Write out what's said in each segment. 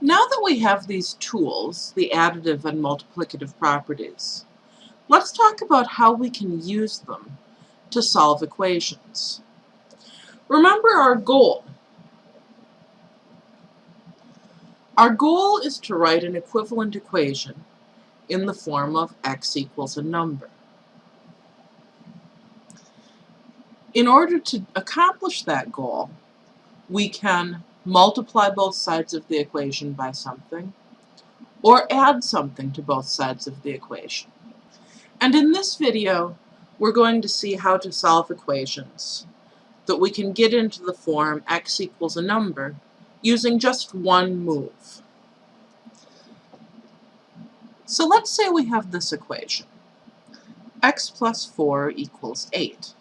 Now that we have these tools, the additive and multiplicative properties, let's talk about how we can use them to solve equations. Remember our goal. Our goal is to write an equivalent equation in the form of x equals a number. In order to accomplish that goal, we can multiply both sides of the equation by something, or add something to both sides of the equation. And in this video, we're going to see how to solve equations that we can get into the form x equals a number using just one move. So let's say we have this equation. x plus 4 equals 8.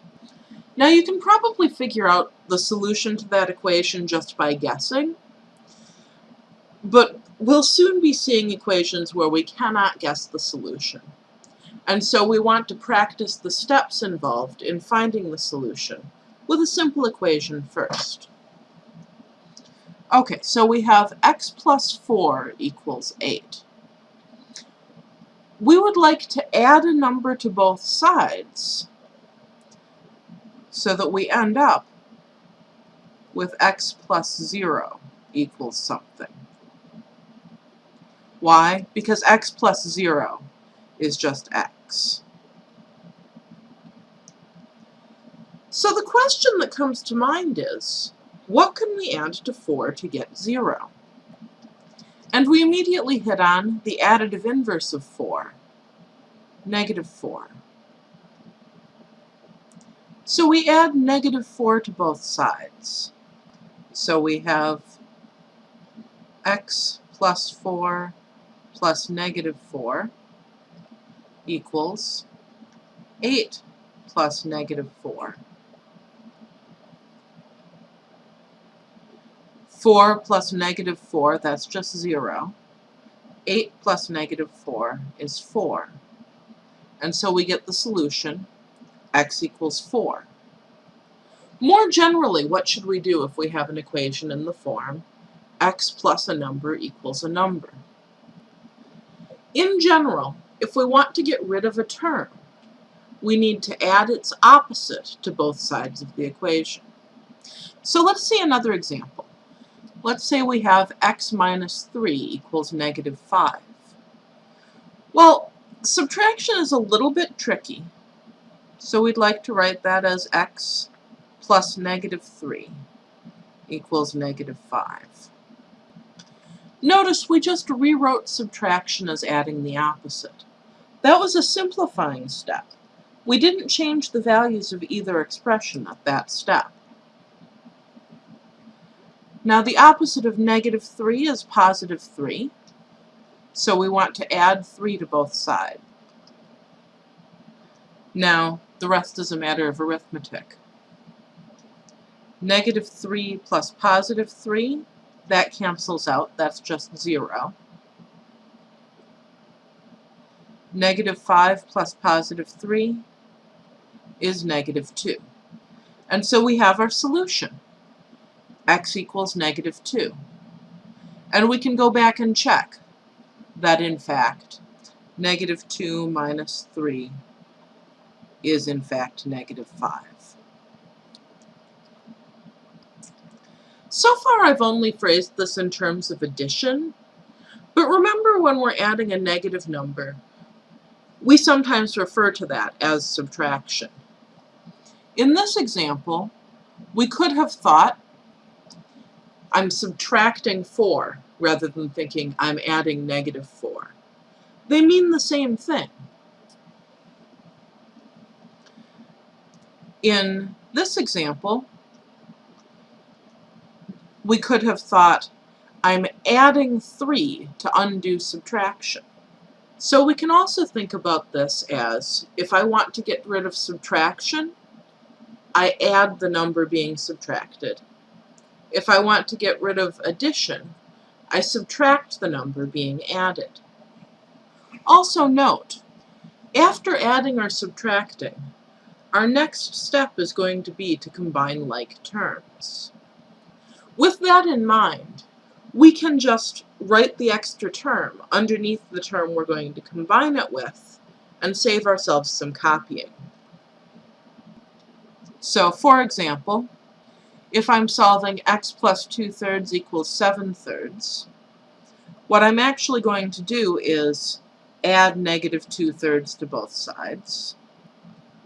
Now you can probably figure out the solution to that equation just by guessing, but we'll soon be seeing equations where we cannot guess the solution. And so we want to practice the steps involved in finding the solution with a simple equation first. Okay, so we have x plus 4 equals 8. We would like to add a number to both sides so that we end up with x plus 0 equals something. Why? Because x plus 0 is just x. So the question that comes to mind is, what can we add to 4 to get 0? And we immediately hit on the additive inverse of 4, negative 4. So we add negative 4 to both sides. So we have x plus 4 plus negative 4 equals 8 plus negative 4. 4 plus negative 4, that's just 0. 8 plus negative 4 is 4. And so we get the solution x equals 4. More generally, what should we do if we have an equation in the form x plus a number equals a number? In general, if we want to get rid of a term, we need to add its opposite to both sides of the equation. So let's see another example. Let's say we have x minus 3 equals negative 5. Well, subtraction is a little bit tricky so we'd like to write that as x plus negative 3 equals negative 5. Notice we just rewrote subtraction as adding the opposite. That was a simplifying step. We didn't change the values of either expression at that step. Now the opposite of negative 3 is positive 3, so we want to add 3 to both sides. Now, the rest is a matter of arithmetic. Negative 3 plus positive 3, that cancels out, that's just 0. Negative 5 plus positive 3 is negative 2. And so we have our solution. x equals negative 2. And we can go back and check that, in fact, negative 2 minus 3 is in fact negative 5. So far I've only phrased this in terms of addition, but remember when we're adding a negative number, we sometimes refer to that as subtraction. In this example, we could have thought I'm subtracting 4 rather than thinking I'm adding negative 4. They mean the same thing. In this example, we could have thought, I'm adding 3 to undo subtraction. So we can also think about this as, if I want to get rid of subtraction, I add the number being subtracted. If I want to get rid of addition, I subtract the number being added. Also note, after adding or subtracting, our next step is going to be to combine like terms. With that in mind, we can just write the extra term underneath the term we're going to combine it with and save ourselves some copying. So for example, if I'm solving x plus 2 thirds equals 7 thirds, what I'm actually going to do is add negative 2 thirds to both sides.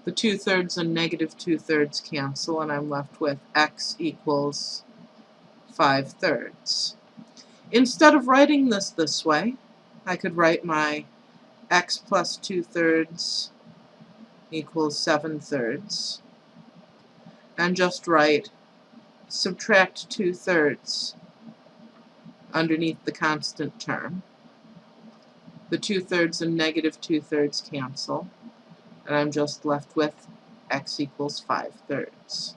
The 2 thirds and negative 2 thirds cancel and I'm left with x equals 5 thirds. Instead of writing this this way, I could write my x plus 2 thirds equals 7 thirds and just write subtract 2 thirds underneath the constant term. The 2 thirds and negative 2 thirds cancel and I'm just left with x equals 5 thirds.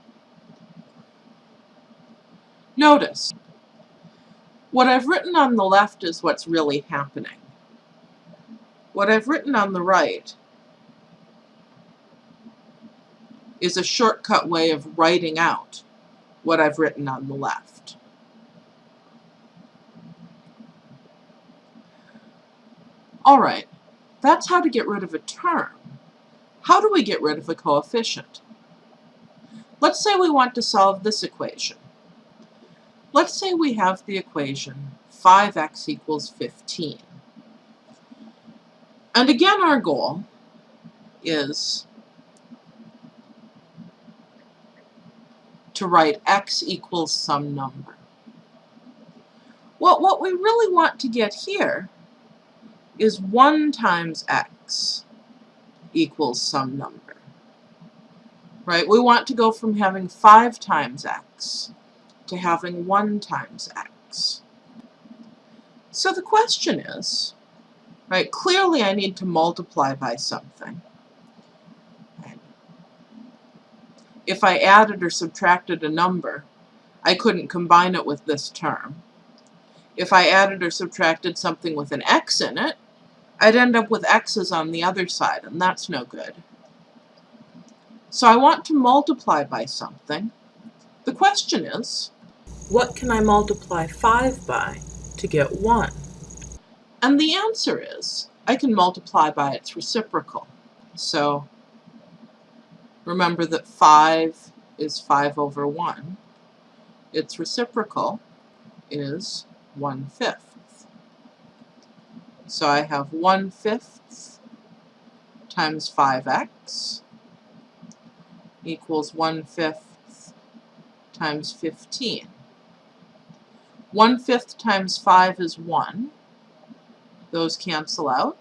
Notice, what I've written on the left is what's really happening. What I've written on the right is a shortcut way of writing out what I've written on the left. Alright, that's how to get rid of a term. How do we get rid of a coefficient? Let's say we want to solve this equation. Let's say we have the equation 5x equals 15. And again, our goal is to write x equals some number. Well, what we really want to get here is 1 times x equals some number. Right? We want to go from having 5 times x to having 1 times x. So the question is, Right? Clearly I need to multiply by something. If I added or subtracted a number, I couldn't combine it with this term. If I added or subtracted something with an x in it, I'd end up with x's on the other side, and that's no good. So I want to multiply by something. The question is, what can I multiply 5 by to get 1? And the answer is, I can multiply by its reciprocal. So remember that 5 is 5 over 1. Its reciprocal is 1 fifth. So I have 1 fifth times 5x equals 1 fifth times 15. 1 fifth times 5 is 1. Those cancel out.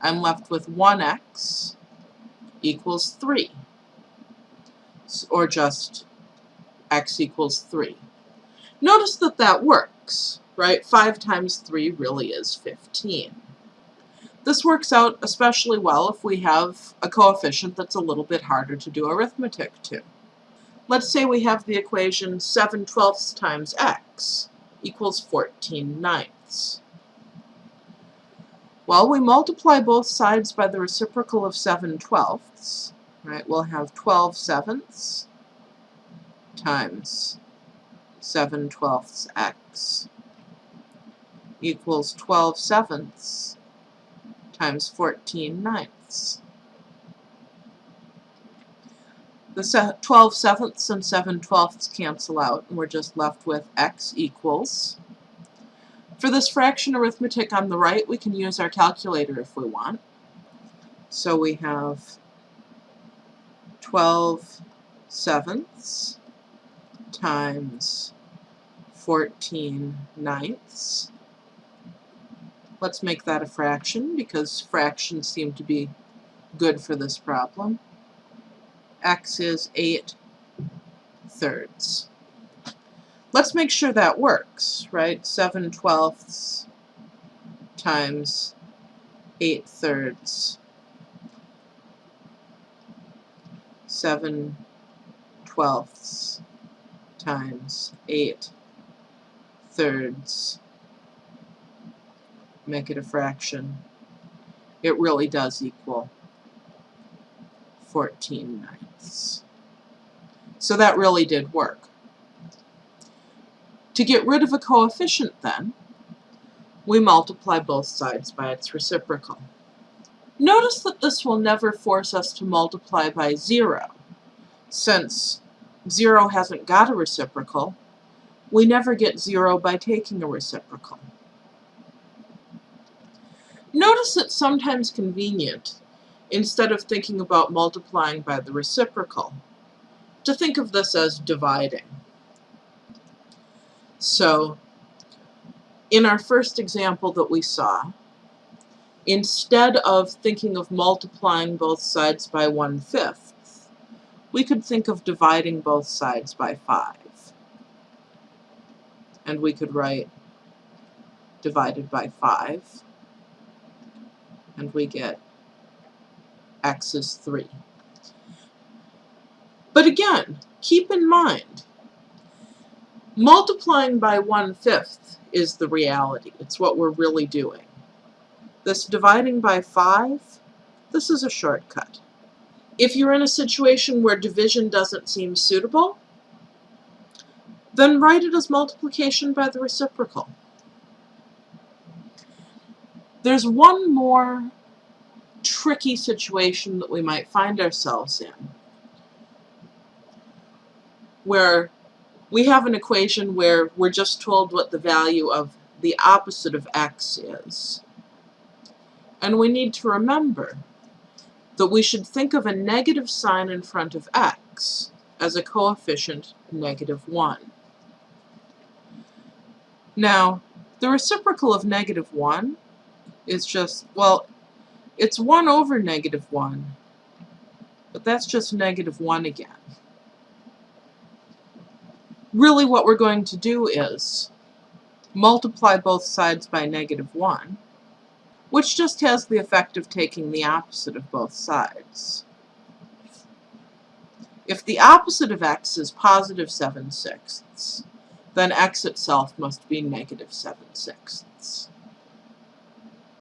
I'm left with 1x equals 3, or just x equals 3. Notice that that works, right? 5 times 3 really is 15. This works out especially well if we have a coefficient that's a little bit harder to do arithmetic to. Let's say we have the equation 7 twelfths times x equals 14 ninths. Well, we multiply both sides by the reciprocal of 7 twelfths. Right, we'll have 12 sevenths times 7 twelfths x equals 12 sevenths times 14 ninths. The 12 sevenths and 7 twelfths cancel out, and we're just left with x equals for this fraction arithmetic on the right, we can use our calculator if we want. So we have 12 sevenths times 14 ninths. Let's make that a fraction because fractions seem to be good for this problem. x is 8 thirds. Let's make sure that works, right? 7 twelfths times 8 thirds. 7 twelfths times 8 thirds. Make it a fraction. It really does equal 14 ninths. So that really did work. To get rid of a coefficient, then, we multiply both sides by its reciprocal. Notice that this will never force us to multiply by 0. Since 0 hasn't got a reciprocal, we never get 0 by taking a reciprocal. Notice it's sometimes convenient, instead of thinking about multiplying by the reciprocal, to think of this as dividing. So, in our first example that we saw, instead of thinking of multiplying both sides by one-fifth, we could think of dividing both sides by 5. And we could write divided by 5, and we get x is 3. But again, keep in mind, multiplying by one-fifth is the reality. It's what we're really doing. This dividing by 5, this is a shortcut. If you're in a situation where division doesn't seem suitable, then write it as multiplication by the reciprocal. There's one more tricky situation that we might find ourselves in, where we have an equation where we're just told what the value of the opposite of x is. And we need to remember that we should think of a negative sign in front of x as a coefficient negative 1. Now, the reciprocal of negative 1 is just, well, it's 1 over negative 1, but that's just negative 1 again. Really what we're going to do is multiply both sides by negative 1, which just has the effect of taking the opposite of both sides. If the opposite of x is positive 7 sixths, then x itself must be negative 7 sixths.